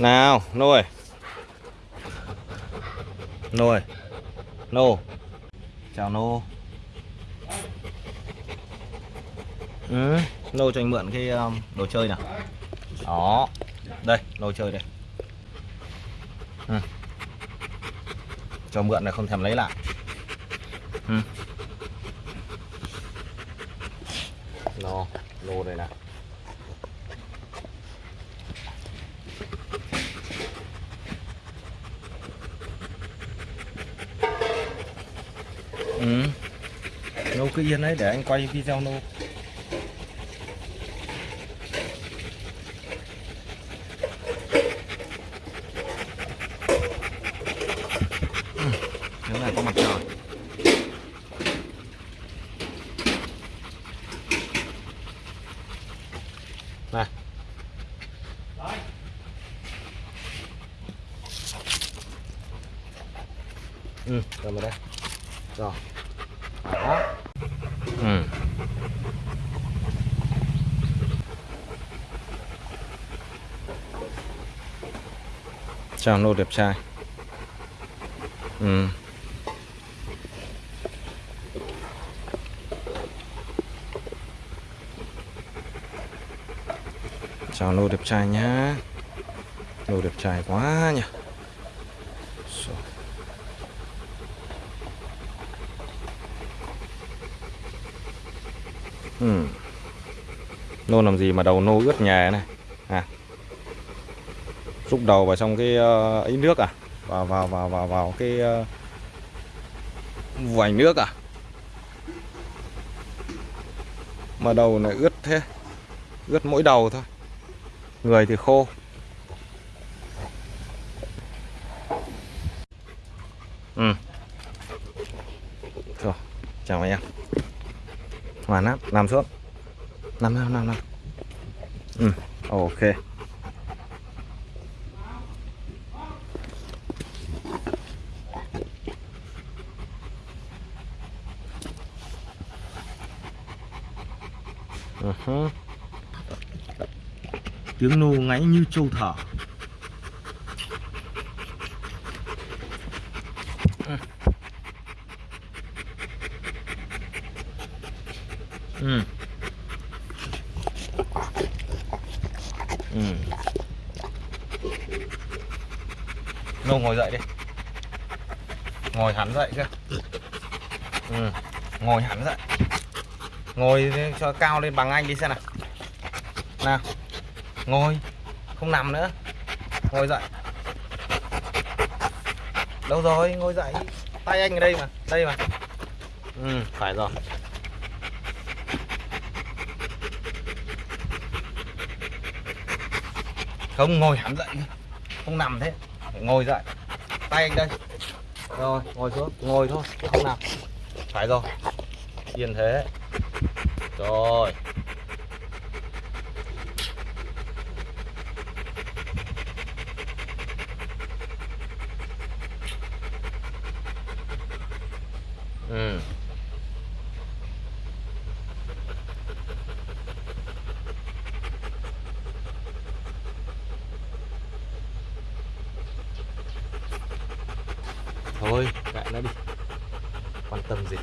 nào nuôi. Nuôi. Nô. Chào nô. Ừ, nô cho anh mượn cái um, đồ chơi nào. Đó. Đây đồ chơi đây. Ừ. cho mượn này không thèm lấy lại. Ừ. nó lô đây nào. Ừ. nô cứ yên đấy, để anh quay video nô nếu ừ. này có mặt trời. Này. Ừ cầm vào đây rồi. Đó. Ừ. Chào nô đẹp trai. Ừ. Chào nô đẹp trai nhá. Nô đẹp trai quá nhỉ Ừ. Nô làm gì mà đầu nô ướt nhè này? À. xúc đầu vào trong cái uh, ấy nước à? Vào vào vào vào vào cái uh, vành nước à? Mà đầu này ướt thế. Ướt mỗi đầu thôi. Người thì khô. Ừ. Thôi, chào anh em hoàn lắm nằm xuống. Nằm nằm nằm nằm. Ừ ok. Ừ uh -huh. tiếng nô ngáy như trâu thở ừ. Ừ. Nô ngồi dậy đi. Ngồi hẳn dậy chưa? Ừ. Ngồi hẳn dậy. Ngồi cho cao lên bằng anh đi xem nào. Nào. Ngồi. Không nằm nữa. Ngồi dậy. Đâu rồi? Ngồi dậy. Tay anh ở đây mà. Đây mà. Ừ phải rồi. Không, ngồi hẳn dậy Không nằm thế. Phải ngồi dậy. Tay anh đây. Rồi, ngồi xuống. Ngồi thôi, không nằm. Phải rồi. Yên thế. Rồi. Ừ. Thôi, kệ nó đi. Quan tâm gì?